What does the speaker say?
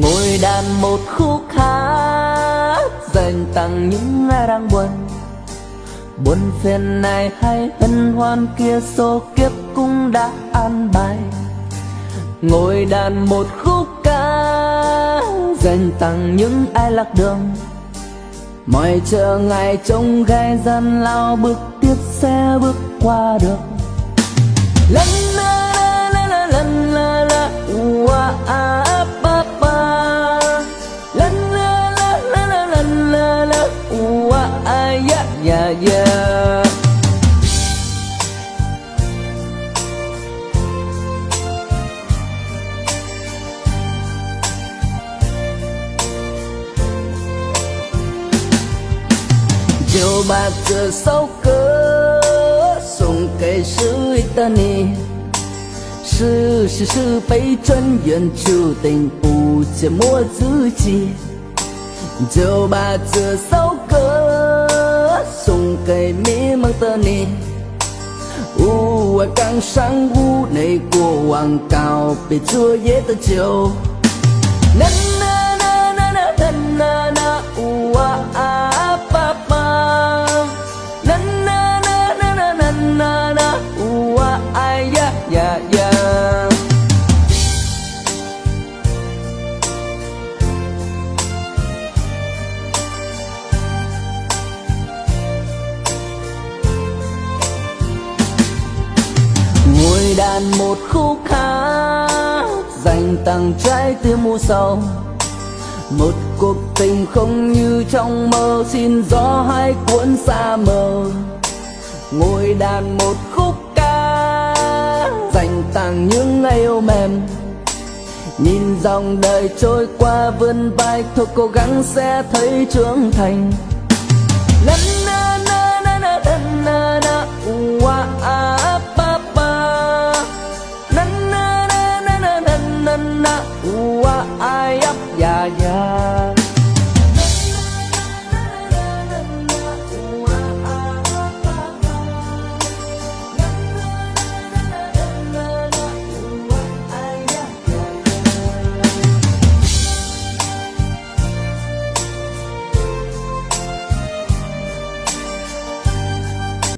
ngồi đàn một khúc hát, dành tặng những ai đang buồn. Buồn phiền này hay hân hoan kia, số kiếp cũng đã an bài. Ngồi đàn một khúc ca, dành tặng những ai lạc đường. Mọi chờ ngày trông gai gian lao, bước tiếp sẽ bước qua được lần 就把这首歌送给失意的你？是是是被转眼注定不折磨自己，就把这首歌送给迷茫的你。屋外刚上屋内过往告别昨夜的酒。đàn một khúc hát, dành tặng trái tim mùa sầu một cuộc tình không như trong mơ, xin gió hai cuốn xa mờ. Ngồi đàn một khúc ca dành tặng những ngày yêu mềm. Nhìn dòng đời trôi qua, vươn vai, thôi cố gắng sẽ thấy trưởng thành. Lần na na na na na na na 呜哇哎呀呀呀。